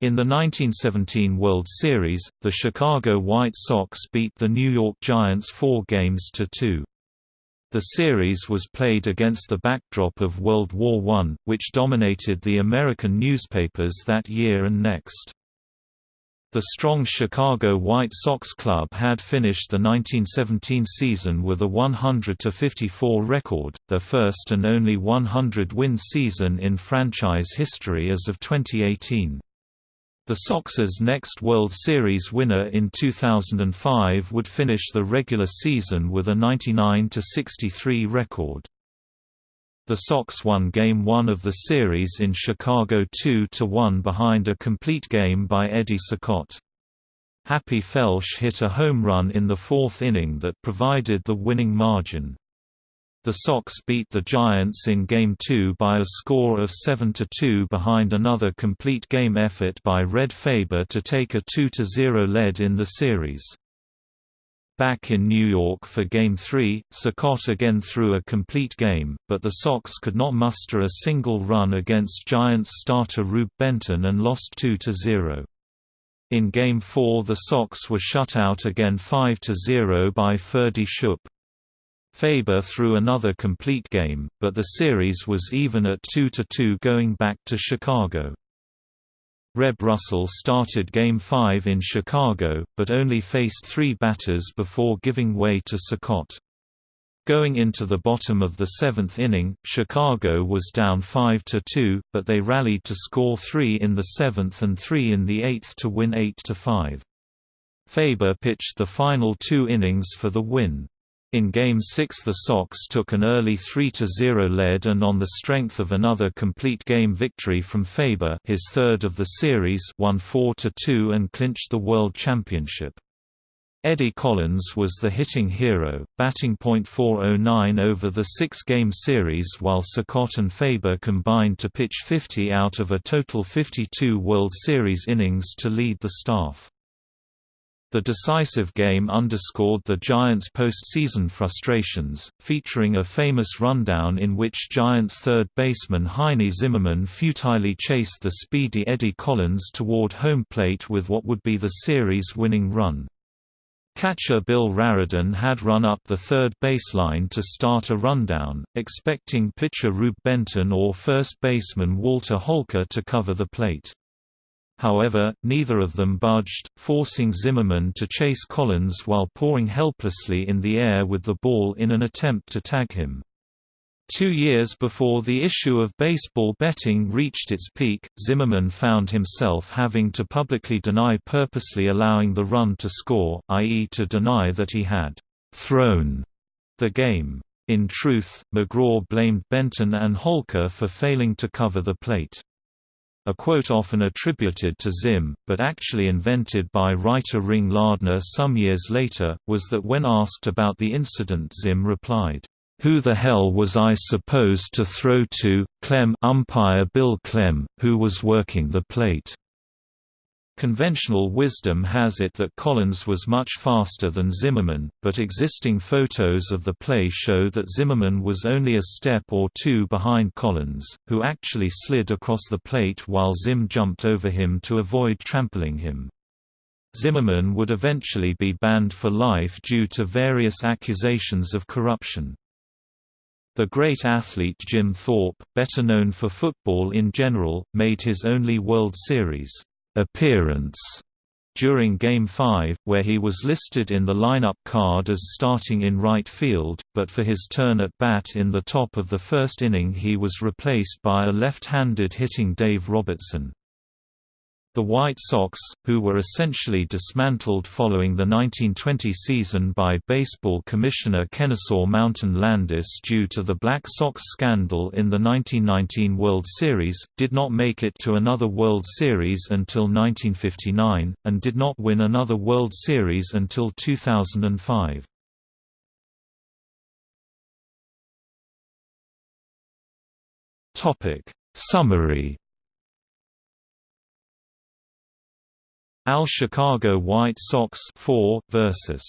In the 1917 World Series, the Chicago White Sox beat the New York Giants four games to two. The series was played against the backdrop of World War I, which dominated the American newspapers that year and next. The strong Chicago White Sox club had finished the 1917 season with a 100-54 record, their first and only 100-win season in franchise history as of 2018. The Sox's next World Series winner in 2005 would finish the regular season with a 99–63 record. The Sox won Game 1 of the series in Chicago 2–1 behind a complete game by Eddie Cicotte. Happy Felsch hit a home run in the fourth inning that provided the winning margin. The Sox beat the Giants in Game 2 by a score of 7–2 behind another complete game effort by Red Faber to take a 2–0 lead in the series. Back in New York for Game 3, Cicotte again threw a complete game, but the Sox could not muster a single run against Giants starter Rube Benton and lost 2–0. In Game 4 the Sox were shut out again 5–0 by Ferdie Schupp. Faber threw another complete game, but the series was even at 2–2 going back to Chicago. Reb Russell started Game 5 in Chicago, but only faced three batters before giving way to Cicotte. Going into the bottom of the seventh inning, Chicago was down 5–2, but they rallied to score three in the seventh and three in the eighth to win 8–5. Faber pitched the final two innings for the win. In Game 6 the Sox took an early 3–0 lead and on the strength of another complete game victory from Faber his third of the series won 4–2 and clinched the World Championship. Eddie Collins was the hitting hero, batting .409 over the six-game series while Cicotte and Faber combined to pitch 50 out of a total 52 World Series innings to lead the staff. The decisive game underscored the Giants' postseason frustrations, featuring a famous rundown in which Giants third baseman Heinie Zimmerman futilely chased the speedy Eddie Collins toward home plate with what would be the series-winning run. Catcher Bill Rariden had run up the third baseline to start a rundown, expecting pitcher Rube Benton or first baseman Walter Holke to cover the plate. However, neither of them budged, forcing Zimmerman to chase Collins while pawing helplessly in the air with the ball in an attempt to tag him. Two years before the issue of baseball betting reached its peak, Zimmerman found himself having to publicly deny purposely allowing the run to score, i.e. to deny that he had «thrown» the game. In truth, McGraw blamed Benton and Holke for failing to cover the plate. A quote often attributed to Zim, but actually invented by writer Ring Lardner some years later, was that when asked about the incident Zim replied, "'Who the hell was I supposed to throw to, Klem umpire Bill Klem, who was working the plate?' Conventional wisdom has it that Collins was much faster than Zimmerman, but existing photos of the play show that Zimmerman was only a step or two behind Collins, who actually slid across the plate while Zim jumped over him to avoid trampling him. Zimmerman would eventually be banned for life due to various accusations of corruption. The great athlete Jim Thorpe, better known for football in general, made his only World Series appearance during Game 5, where he was listed in the lineup card as starting in right field, but for his turn at bat in the top of the first inning he was replaced by a left-handed hitting Dave Robertson. The White Sox, who were essentially dismantled following the 1920 season by baseball commissioner Kenesaw Mountain Landis due to the Black Sox scandal in the 1919 World Series, did not make it to another World Series until 1959, and did not win another World Series until 2005. Summary AL Chicago White Sox 4 versus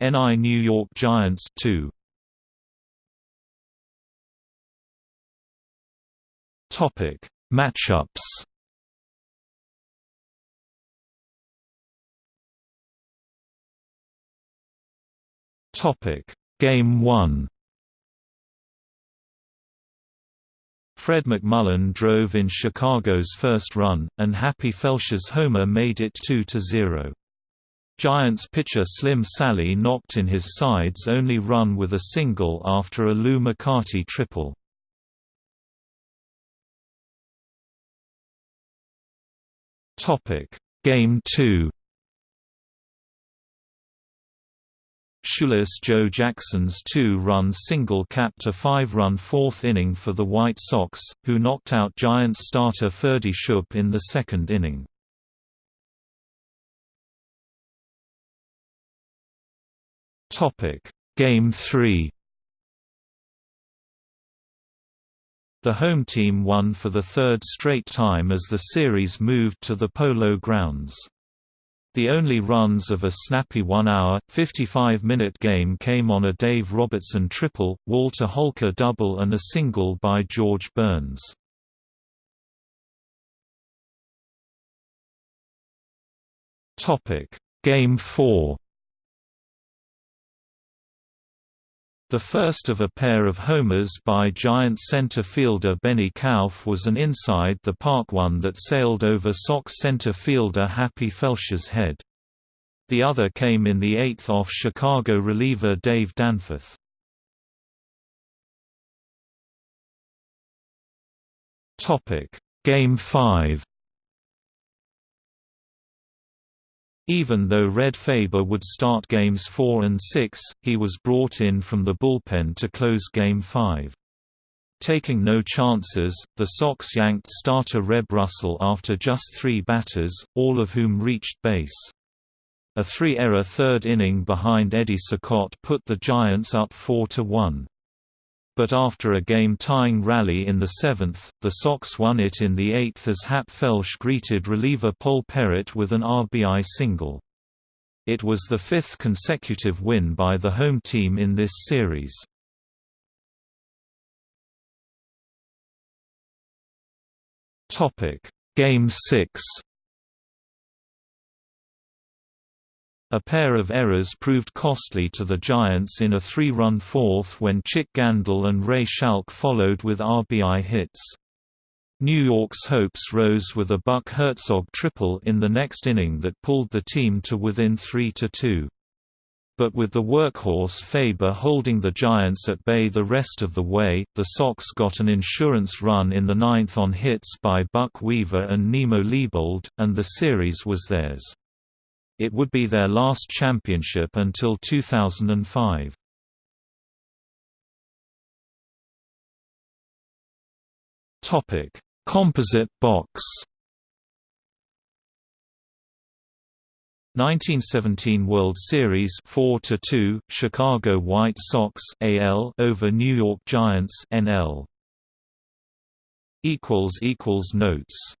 NI New York Giants 2. Topic: Matchups. Topic: Game 1. Fred McMullin drove in Chicago's first run, and Happy Felsch's homer made it 2–0. Giants pitcher Slim Sallee knocked in his side's only run with a single after a Lew McCarty triple. Game 2 Shoeless Joe Jackson's two-run single capped a five-run fourth inning for the White Sox, who knocked out Giants starter Ferdie Schupp in the second inning. Game 3 The home team won for the third straight time as the series moved to the Polo Grounds. The only runs of a snappy one-hour, 55-minute game came on a Dave Robertson triple, Walter Holke double and a single by George Burns. Game 4 The first of a pair of homers by Giants center fielder Benny Kauff was an inside-the-park one that sailed over Sox center fielder Happy Felsch's head. The other came in the eighth off Chicago reliever Dave Danforth. Game 5 Even though Red Faber would start games 4 and 6, he was brought in from the bullpen to close Game 5. Taking no chances, the Sox yanked starter Reb Russell after just three batters, all of whom reached base. A three-error third inning behind Eddie Cicotte put the Giants up 4–1 but after a game-tying rally in the seventh, the Sox won it in the eighth as Hap Felsch greeted reliever Pol Perritt with an RBI single. It was the fifth consecutive win by the home team in this series. Game 6 A pair of errors proved costly to the Giants in a three-run fourth when Chick Gandil and Ray Schalk followed with RBI hits. New York's hopes rose with a Buck Herzog triple in the next inning that pulled the team to within 3–2. But with the workhorse Faber holding the Giants at bay the rest of the way, the Sox got an insurance run in the ninth on hits by Buck Weaver and Nemo Leibold, and the series was theirs. It would be their last championship until 2005. Topic: Composite box. 1917 World Series 4 to 2 Chicago White Sox AL over New York Giants NL equals equals notes